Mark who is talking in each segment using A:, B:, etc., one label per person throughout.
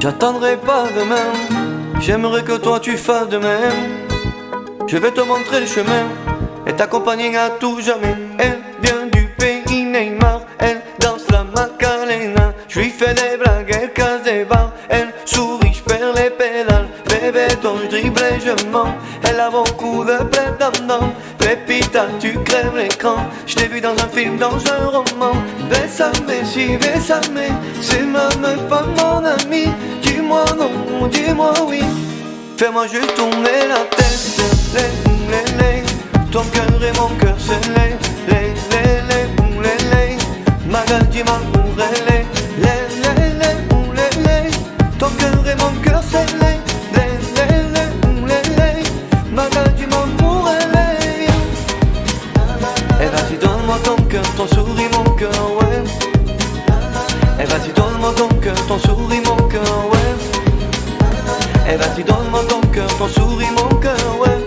A: J'attendrai pas demain, j'aimerais que toi tu fasses de même. Je vais te montrer le chemin et t'accompagner à tout jamais. Elle vient du pays Neymar, elle danse la Macarena. Je lui fais des blagues, elle casse des barres, elle sourit, je perds les pédales. Bébé, ton dribble et je mens. Elle a beaucoup de plaie dedans. Pépita, tu crèves l'écran. Je t'ai vu dans un film, dans un roman. Bésame, si bésame, c'est ma meuf, pas dis-moi oui. Fais-moi juste tourner la tête. Les, les. Ton cœur et mon cœur, c'est les, les, les, les, les, les. Les, les. Ton cœur et mon cœur, c'est les, les, les, les, les, les. Magal, dis-moi pour les. Et vas-y, donne-moi ton cœur, ton sourire, mon cœur, ouais. Et vas-y, donne-moi ton cœur, ton sourire, mon cœur, donne-moi ton cœur, ton sourire, mon cœur, ouais.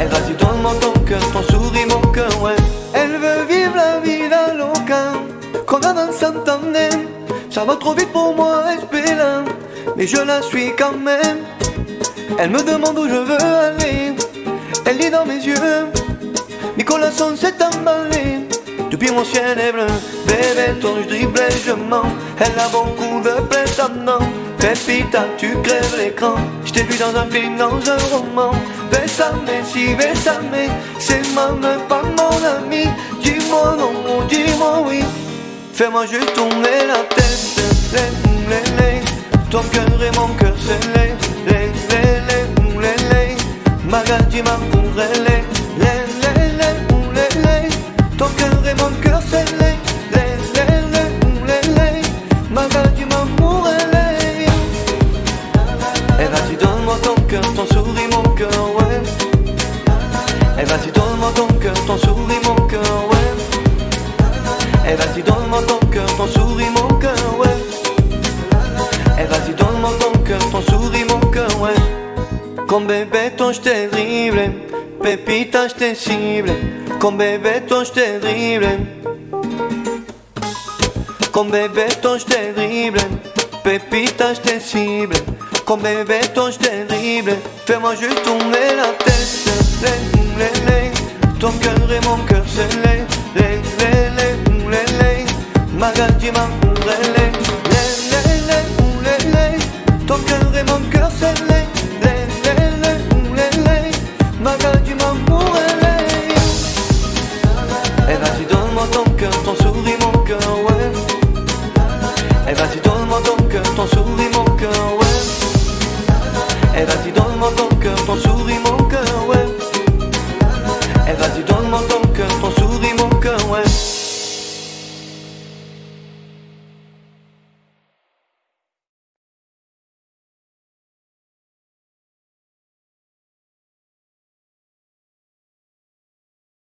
A: Et vas-y, donne-moi ton cœur, ton sourire, mon cœur, ouais. Elle veut vivre la vida loca, qu'on a dans Santander. Ça va trop vite pour moi, espérant, mais je la suis quand même. Elle me demande où je veux aller, elle dit dans mes yeux. Nicolas son s'est emballé Depuis mon ciel est bleu Bébé ton je dribble je mens Elle a beaucoup de dedans Pépita tu crèves l'écran Je t'ai vu dans un film, dans un roman. Bésame, si bésame C'est ma meuf, pas mon ami. Dis-moi non, dis-moi oui. Fais-moi juste tourner la tête. Les, les, les Ton cœur Et vas-y donne-moi ton cœur, ton sourire, mon cœur, ouais. Et vas-y donne-moi ton cœur, ton sourire, mon cœur, ouais. Et vas-y donne-moi ton cœur, ton sourire, mon cœur, ouais. Con bébé ton je t'ai Pépita je t'ai ciblé. Con bébé ton je t'ai Con bébé ton je t'ai Pépita je t'ai ciblé. Con bébé ton je t'ai Fais-moi juste tourner la tête ton cœur et mon cœur se lèvent, lèvent, lèvent, lèvent, lèvent. Ma gâte m'a. Ton cœur et mon cœur se lèvent, moi ton cœur, ton sourire, mon cœur, ouais. Eh moi cœur, ton sourire, mon cœur, ouais. Vas-y, donne-moi ton cœur, ton sourire.